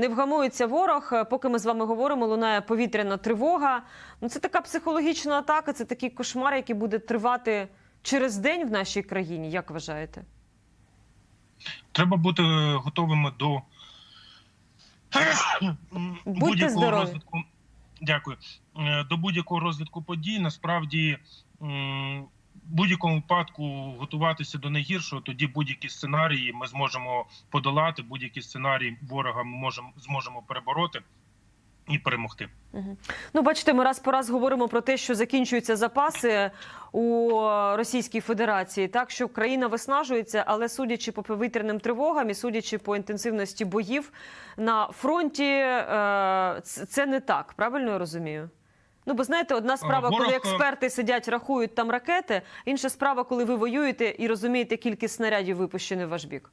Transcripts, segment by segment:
Не вгамується ворог. Поки ми з вами говоримо, лунає повітряна тривога. Ну це така психологічна атака, це такий кошмар, який буде тривати через день в нашій країні. Як вважаєте? Треба бути готовими до будь-якого розвитку. Дякую. Е, До будь-якого розвитку подій насправді будь-якому випадку готуватися до найгіршого, тоді будь-які сценарії ми зможемо подолати, будь-які сценарії ворога ми можемо зможемо перебороти і перемогти. Ну, бачите, ми раз по раз говоримо про те, що закінчуються запаси у Російській Федерації, так що країна виснажується, але судячи по повітряним тривогам і судячи по інтенсивності боїв на фронті, е, це не так. Правильно я розумію? Ну, бо знаєте, одна справа, Ворог, коли е, експерти сидять, рахують там ракети, інша справа, коли ви воюєте і розумієте кількість снарядів, випущених в ваш бік.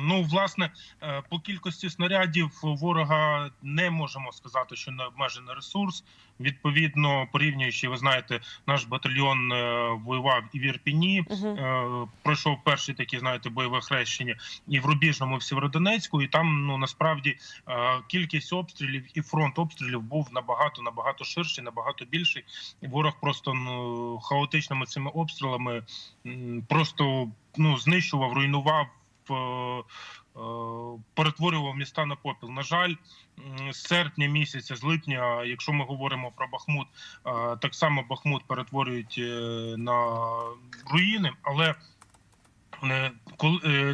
Ну, власне, е, по кількості снарядів ворога не можемо сказати, що не обмежений ресурс. Відповідно, порівнюючи, ви знаєте, наш батальйон е, воював і в Ірпіні, е, пройшов перші такі, знаєте, бойове хрещення, і в Рубіжному, і в Сєвєродонецьку. І там ну насправді кількість обстрілів і фронт обстрілів був набагато набагато ширший, набагато більший. Ворог просто ну хаотичними цими обстрілами просто ну знищував, руйнував. Е, е, Перетворював міста на попіл. На жаль, з серпня місяця, з липня, якщо ми говоримо про Бахмут, е, так само Бахмут перетворюють на руїни, але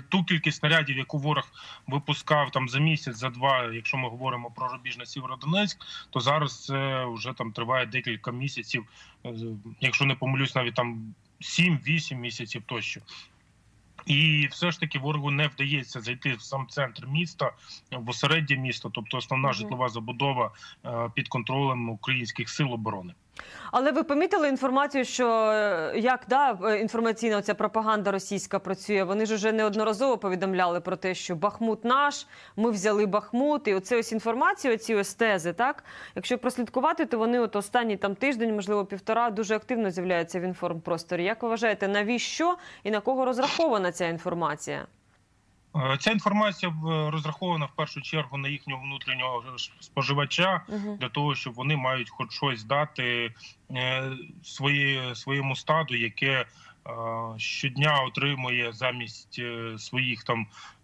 ту кількість снарядів, яку ворог випускав там за місяць, за два, якщо ми говоримо про рубіжний Сєвєродонецьк, то зараз це вже там триває декілька місяців, якщо не помилюсь, навіть там 7-8 місяців тощо. І все ж таки ворогу не вдається зайти в сам центр міста, в осереддя міста, тобто основна житлова забудова е, під контролем українських сил оборони. Але ви помітили інформацію, що е, як да, е, інформаційна ця пропаганда російська працює? Вони ж уже неодноразово повідомляли про те, що Бахмут наш, ми взяли Бахмут, і оце ось інформація, оці ось тези, так? Якщо прослідкувати, то вони от останній там тиждень, можливо, півтора, дуже активно з'являються в інформпросторі. Як ви вважаєте, навіщо і на кого розрахована ця інформація? Е, Ця інформація в- розрахована в першу чергу на їхнього внутрішнього споживача Угу. для того, щоб вони мають хоч щось дати е, свої, своєму стаду, яке е, щодня отримує замість е, своїх там е,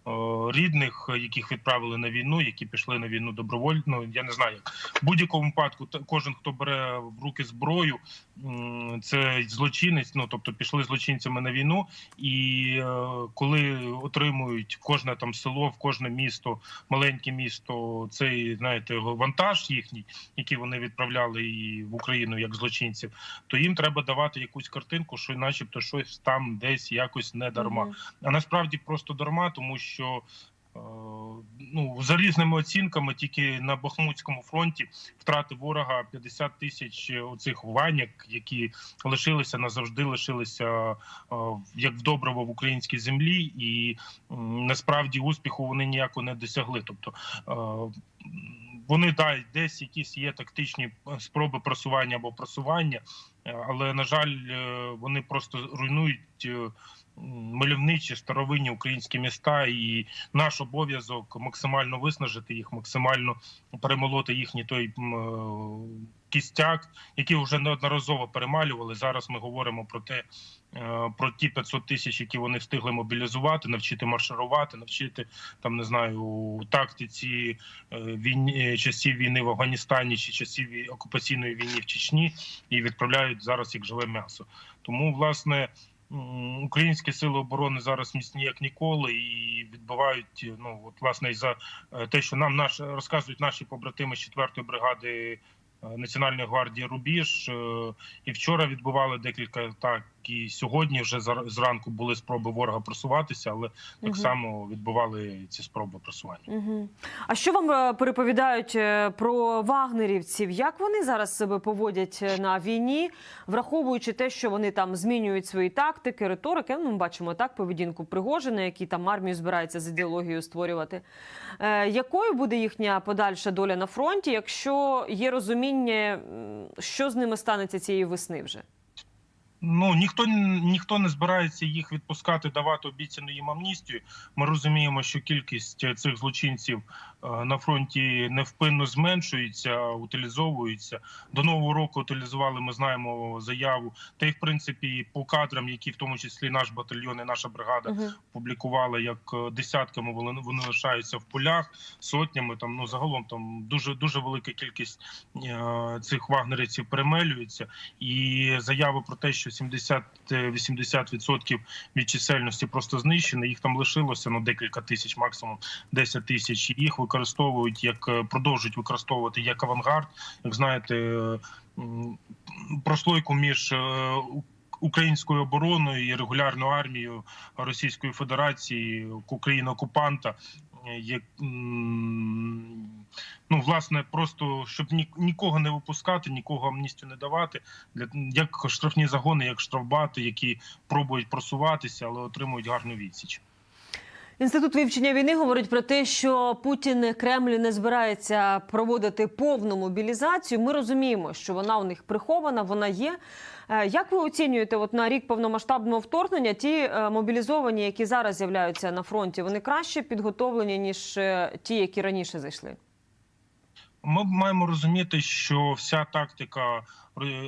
рідних, е, яких відправили на війну, які пішли на війну добровольно. Ну, Я не знаю, як в будь-якому випадку кожен, хто бере в руки зброю, це злочинець. Ну тобто пішли злочинцями на війну, і е, коли отримують кожне там село, в кожне місто, маленьке місто, цей знаєте вантаж їхній, який вони відправляли і в Україну як злочинців, то їм треба давати якусь картинку, що, начебто, щось там десь якось не дарма. А насправді просто дарма, тому що. Е, Ну, за різними оцінками, тільки на Бахмутському фронті втрати ворога 50 тисяч оцих ваняк, які лишилися назавжди, лишилися е, як в добриво в українській землі, і насправді успіху вони ніяко не досягли. Тобто е, вони да, десь якісь є тактичні спроби просування або просування, але на жаль, вони просто руйнують. Мальовничі старовинні українські міста, і наш обов'язок максимально виснажити їх, максимально перемолоти їхній той е, кістяк, який вже неодноразово перемалювали. Зараз ми говоримо про те, е, про ті 500 тисяч, які вони встигли мобілізувати, навчити марширувати, навчити там не знаю тактиці е, війні часів війни в Афганістані чи часів окупаційної війни в Чечні, і відправляють зараз як живе м'ясо. Тому власне. Українські сили оборони зараз міцні як ніколи і відбувають ну от власне і за е, те, що нам наш розказують наші побратими з 4-ї бригади е, Національної гвардії Рубіж. е, І вчора відбували декілька так, і сьогодні вже зранку були спроби ворога просуватися, але так само відбували ці спроби просування. Угу. А що вам е, переповідають е, про вагнерівців? Як вони зараз себе поводять е, на війні, враховуючи те, що вони там змінюють свої тактики, риторики? Ну, ми бачимо так поведінку Пригожина, який там армію збирається з ідеологією створювати. Е, якою буде їхня подальша доля на фронті, якщо є розуміння, що з ними станеться цієї весни вже? Ну ніхто ніхто не збирається їх відпускати, давати обіцяну їм амністію. Ми розуміємо, що кількість цих злочинців е, на фронті невпинно зменшуються, утилізовуються. До нового року утилізували. Ми знаємо заяву. Та й в принципі по кадрам, які в тому числі наш батальйон і наша бригада Угу. публікували, як е, десятками вони, вони лишаються в полях, сотнями. Там ну загалом там дуже дуже велика кількість е, цих вагнерівців перемелюється. І заяви про те, що 70-80% від чисельності просто знищено. Їх там лишилося ну декілька тисяч, максимум 10 тисяч. Їх використовують як е, продовжують використовувати як авангард. Як знаєте, е, прослойку між е, українською обороною і регулярною армією Російської Федерації країни-окупанта. е, Як ну власне, просто щоб ні, нікого не випускати, нікого амністію не давати, для як штрафні загони, як штрафбати, які пробують просуватися, але отримують гарну відсіч. Інститут вивчення війни говорить про те, що Путін Кремль не збирається проводити повну мобілізацію. Ми розуміємо, що вона у них прихована, вона є. Е, Як ви оцінюєте, от на рік повномасштабного вторгнення, ті е, мобілізовані, які зараз з'являються на фронті, вони краще підготовлені ніж е, ті, які раніше зайшли? Ми маємо розуміти, що вся тактика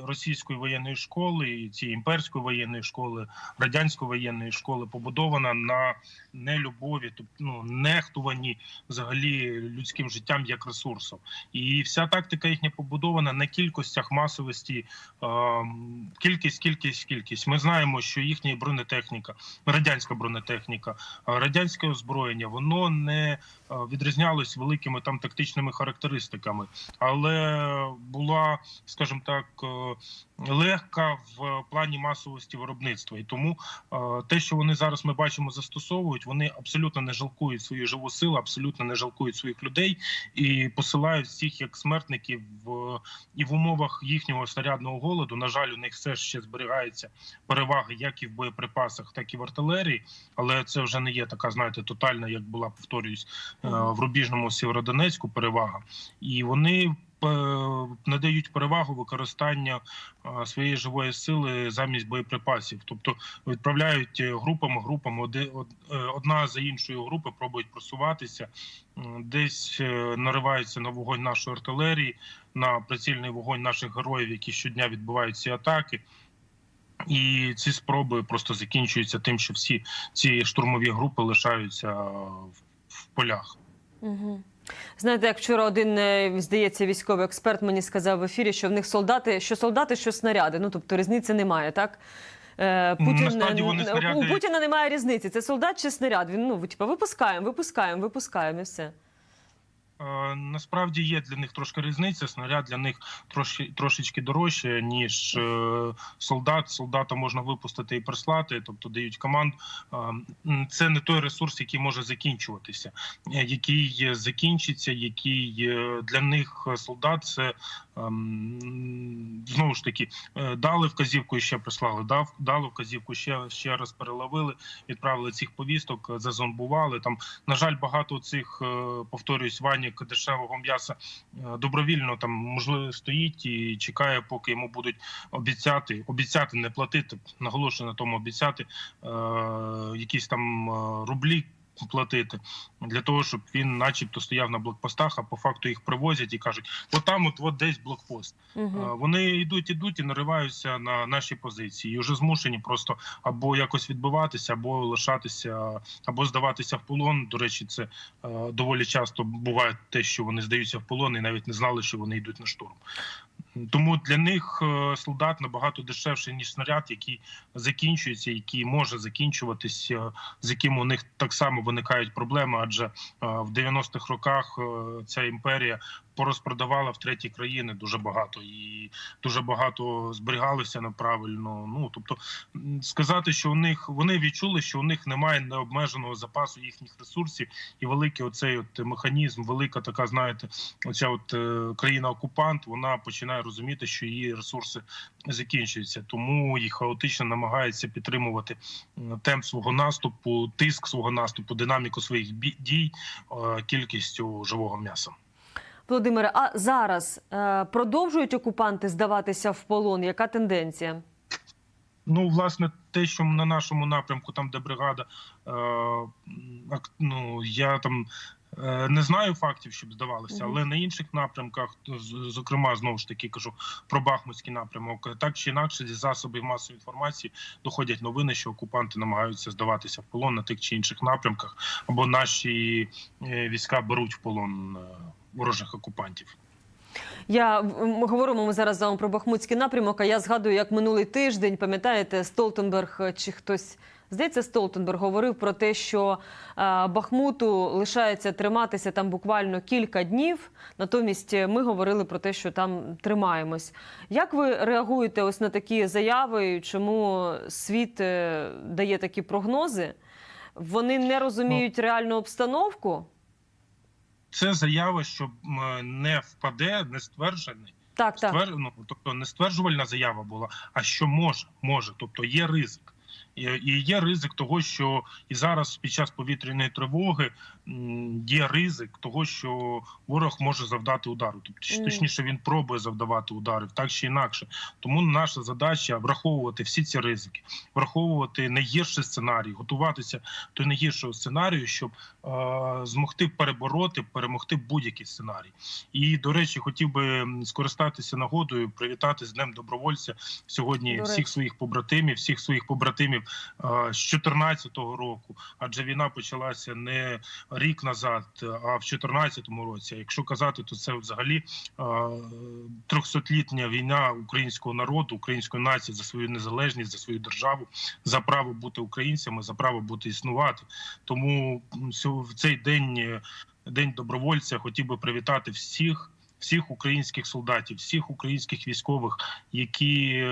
російської воєнної школи, і цієї імперської воєнної школи, радянської воєнної школи побудована на нелюбові, тобто ну, нехтуванні взагалі людським життям як ресурсом. І вся тактика їхня побудована на кількостях масовості, ем, кількість, кількість, кількість. Ми знаємо, що їхня бронетехніка, радянська бронетехніка, е, радянське озброєння, воно не е, відрізнялось великими там тактичними характеристиками, але була, скажімо так, е, легка в плані масовості виробництва. І тому е, те, що вони зараз ми бачимо, застосовують, вони абсолютно не жалкують свою живу силу, абсолютно не жалкують своїх людей і посилають всіх як смертників в і в умовах їхнього снарядного голоду. На жаль, у них все ще зберігається перевага як і в боєприпасах, так і в артилерії. Але це вже не є така, знаєте, тотальна, як була повторююсь е, в рубіжному Сєвєродонецьку перевага, і вони е, надають перевагу використання е, своєї живої сили замість боєприпасів, тобто відправляють е, групами, групами е, одна за іншою групи пробують просуватися, десь е, нариваються на вогонь нашої артилерії, на прицільний вогонь наших героїв, які щодня відбивають ці атаки. І ці спроби просто закінчуються тим, що всі ці штурмові групи лишаються в полях. Угу. Знаєте, як вчора один е, здається військовий експерт мені сказав в ефірі, що в них солдати, що солдати, що снаряди. Ну тобто різниці немає, так? Е, Путін вони е, снаряди- у Путіна немає різниці. Це солдат чи снаряд. Він ну типу, випускаємо, випускаємо, випускаємо і все. Е, Насправді є для них трошки різниця. Снаряд для них трошки трошечки дорожче, ніж е, солдат. Солдата можна випустити і прислати, тобто дають команд. Е, Це не той ресурс, який може закінчуватися, який закінчиться, який для них солдат це знову ж таки дали вказівку і ще прислали. Дав дали вказівку, ще ще раз переловили, відправили цих повісток, зазомбували. Там на жаль, багато цих повторюсь, ваньок дешевого м'яса е, добровільно там можливо стоїть і чекає, поки йому будуть обіцяти, обіцяти не платити. Наголошую на тому, обіцяти е, якісь там е, рублі. Платити для того, щоб він, начебто, стояв на блокпостах, а по факту їх привозять і кажуть: от там, от, от десь блокпост. Угу. Вони йдуть, ідуть і нариваються на наші позиції. І вже змушені просто або якось відбиватися, або лишатися, або здаватися в полон. До речі, це е, доволі часто буває те, що вони здаються в полон і навіть не знали, що вони йдуть на штурм. Тому для них е, солдат набагато дешевший ніж снаряд, який закінчується, який може закінчуватися, з яким у них так само виникають проблеми. Адже е, в 90-х роках е, ця імперія порозпродавала в треті країни дуже багато і дуже багато зберігалося неправильно. Ну тобто сказати, що у них вони відчули, що у них немає необмеженого запасу їхніх ресурсів, і великий оцей от механізм, велика така, знаєте, оця от е, країна-окупант, вона починає розуміти, що її ресурси закінчуються, тому їх хаотично намагається підтримувати темп свого наступу, тиск свого наступу, динаміку своїх дій е, кількістю живого м'яса. Володимире, а зараз е, продовжують окупанти здаватися в полон? Яка тенденція? Ну, власне, те, що на нашому напрямку, там де бригада, е, ну я там Е, Не знаю фактів, щоб здавалося, але на інших напрямках, зокрема, знову ж таки кажу про Бахмутський напрямок, так чи інакше зі засобів масової інформації доходять новини, що окупанти намагаються здаватися в полон на тих чи інших напрямках, або наші е, війська беруть в полон е, ворожих окупантів. Я м, говоримо ми зараз з вами про Бахмутський напрямок. А я згадую, як минулий тиждень, пам'ятаєте, Столтенберг е, чи хтось. Здається, Столтенберг говорив про те, що е, Бахмуту лишається триматися там буквально кілька днів. Натомість е, ми говорили про те, що там тримаємось. Як ви реагуєте ось на такі заяви? Чому світ дає такі прогнози? Вони не розуміють реальну обстановку? Це заява, що не впаде, не стверджений. Так, так. Ствер... Ну, тобто не стверджувальна заява була, а що може, може, тобто є ризик. І і є ризик того, що і зараз під час повітряної тривоги є ризик того, що ворог може завдати удару. Тобто, точніше, він пробує завдавати ударів, так чи інакше. Тому наша задача враховувати всі ці ризики, враховувати найгірший сценарій, готуватися до найгіршого сценарію, щоб е, змогти перебороти, перемогти будь-який сценарій. І до речі, хотів би скористатися нагодою, привітати з днем добровольця сьогодні До всіх своїх побратимів, всіх своїх побратимів з 2014 року. Адже війна почалася не рік назад, а в 2014 році. Якщо казати, то це взагалі трьохсотлітня війна українського народу, української нації за свою незалежність, за свою державу, за право бути українцями, за право бути існувати. Тому в цей день, е, день добровольця, хотів би привітати всіх, всіх українських солдатів, всіх українських військових, які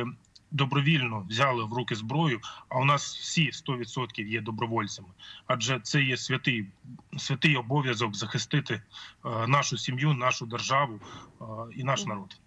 добровільно взяли в руки зброю. А у нас всі 100% є добровольцями, адже це є святий святий обов'язок захистити е, нашу сім'ю, нашу державу е, і наш народ.